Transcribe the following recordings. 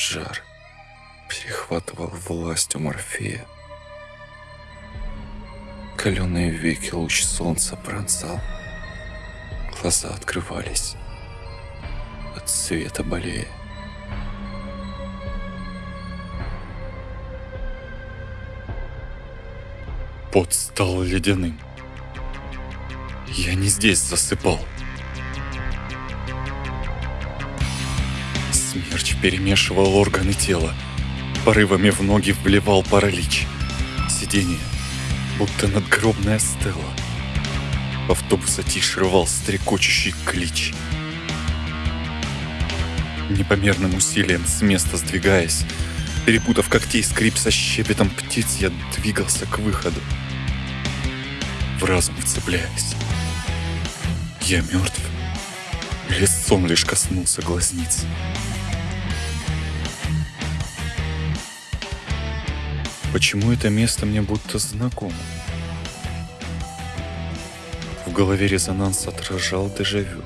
Жар перехватывал власть у Морфея. Каленые веки луч солнца пронзал. Глаза открывались от света болея. Пот стал ледяным. Я не здесь засыпал. Смерч перемешивал органы тела, порывами в ноги вливал паралич. Сиденье, будто надгробная стела. Автобус тише рвал стрекочущий клич. Непомерным усилием с места сдвигаясь, перепутав когтей скрип со щебетом птиц, я двигался к выходу, в разум вцепляясь. Я мертв? Или сон лишь коснулся глазниц? Почему это место мне будто знакомо? В голове резонанс отражал дежавю.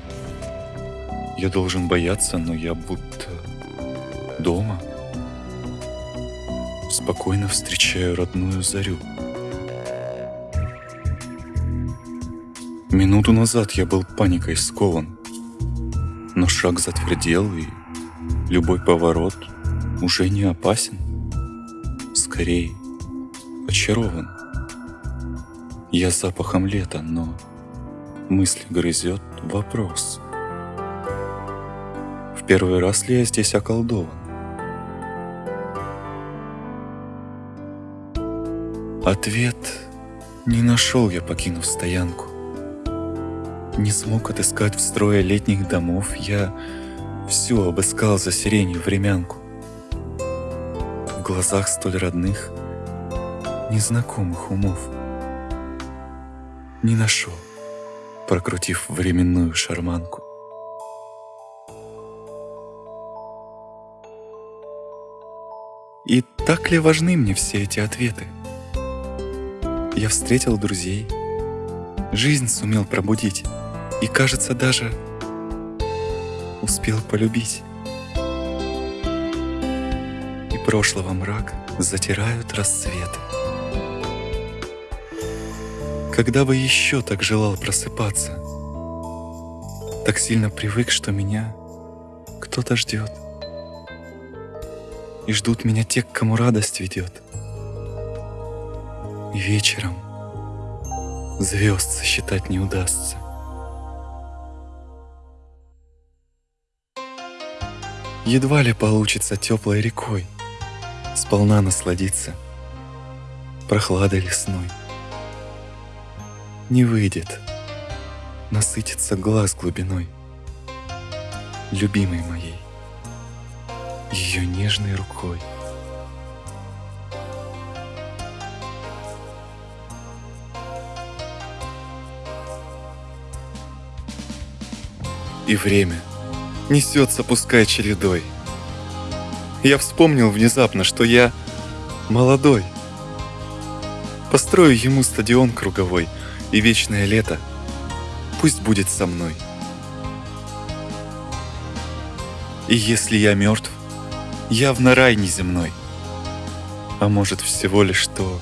Я должен бояться, но я будто дома. Спокойно встречаю родную зарю. Минуту назад я был паникой скован, но шаг затвердел, и любой поворот уже не опасен. Скорее, очарован. Я запахом лета, но мысли грызет вопрос. В первый раз ли я здесь околдован? Ответ не нашел я, покинув стоянку. Не смог отыскать в строе летних домов, я все обыскал за сиренью времянку. В глазах столь родных, незнакомых умов. Не нашел, прокрутив временную шарманку. И так ли важны мне все эти ответы? Я встретил друзей, жизнь сумел пробудить и, кажется, даже успел полюбить. Прошлого мрак затирают рассветы. Когда бы еще так желал просыпаться, так сильно привык, что меня кто-то ждет. И ждут меня те, к кому радость ведет. И вечером звезд сосчитать не удастся. Едва ли получится теплой рекой Сполна насладиться прохладой лесной. Не выйдет насытиться глаз глубиной Любимой моей, ее нежной рукой. И время — несется, пускай чередой. Я вспомнил внезапно, что я молодой. Построю ему стадион круговой, и вечное лето пусть будет со мной. И если я мертв, явно рай неземной. А может всего лишь то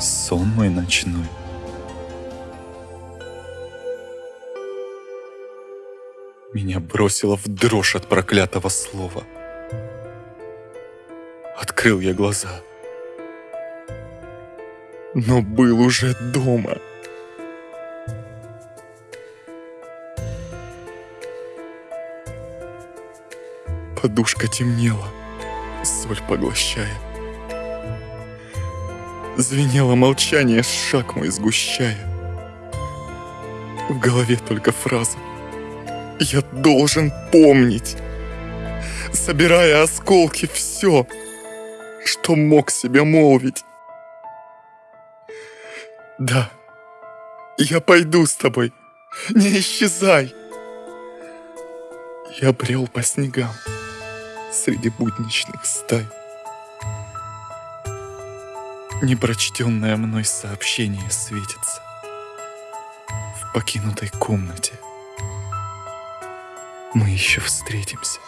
сон мой ночной. Меня бросило в дрожь от проклятого слова. Открыл я глаза. Но был уже дома. Подушка темнела, соль поглощая. Звенело молчание, шаг мой сгущая. В голове только фраза я должен помнить, собирая осколки все, что мог себе молвить. Да, я пойду с тобой, не исчезай. Я брел по снегам среди будничных стай. Непрочтенное мной сообщение светится в покинутой комнате – мы еще встретимся.